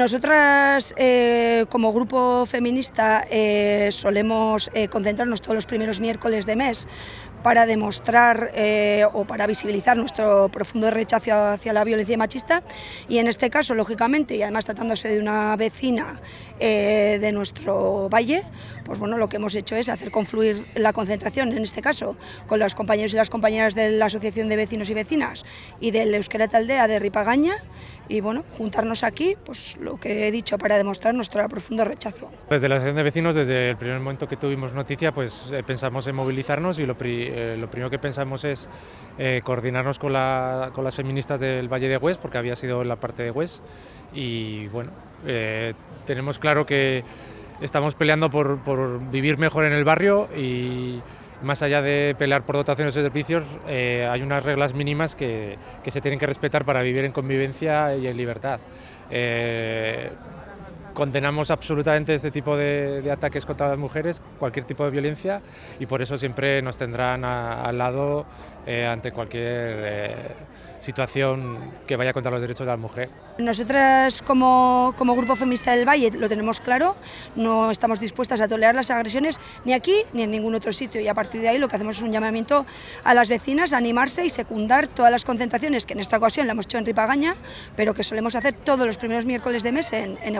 Nosotras, eh, como grupo feminista, eh, solemos eh, concentrarnos todos los primeros miércoles de mes para demostrar o para visibilizar nuestro profundo rechazo hacia la violencia machista. Y en este caso, lógicamente, y además tratándose de una vecina de nuestro valle, pues bueno, lo que hemos hecho es hacer confluir la concentración, en este caso, con los compañeros y las compañeras de la Asociación de Vecinos y Vecinas y del Euskera Taldea de Ripagaña y bueno, juntarnos aquí, pues lo que he dicho, para demostrar nuestro profundo rechazo. Desde la Asociación de Vecinos, desde el primer momento que tuvimos noticia, pues eh, pensamos en movilizarnos y lo, eh, lo, primero que pensamos es eh, coordinarnos con, la, con, las feministas del Valle de Hues, porque había sido la parte de Hues, y bueno, tenemos claro que estamos peleando por, por vivir mejor en el barrio y más allá de pelear por dotaciones de servicios, eh, hay unas reglas mínimas que, que, se tienen que respetar para vivir en convivencia y en libertad. Eh, condenamos absolutamente este tipo de, ataques contra las mujeres, cualquier tipo de violencia, y por eso siempre nos tendrán al lado eh, ante cualquier eh, situación que vaya contra los derechos de la mujer. Nosotras como, como, Grupo Feminista del Valle lo tenemos claro, no estamos dispuestas a tolerar las agresiones ni aquí ni en ningún otro sitio y a partir de ahí lo que hacemos es un llamamiento a las vecinas a animarse y secundar todas las concentraciones que en esta ocasión la hemos hecho en Ripagaña, pero que solemos hacer todos los primeros miércoles de mes en, en.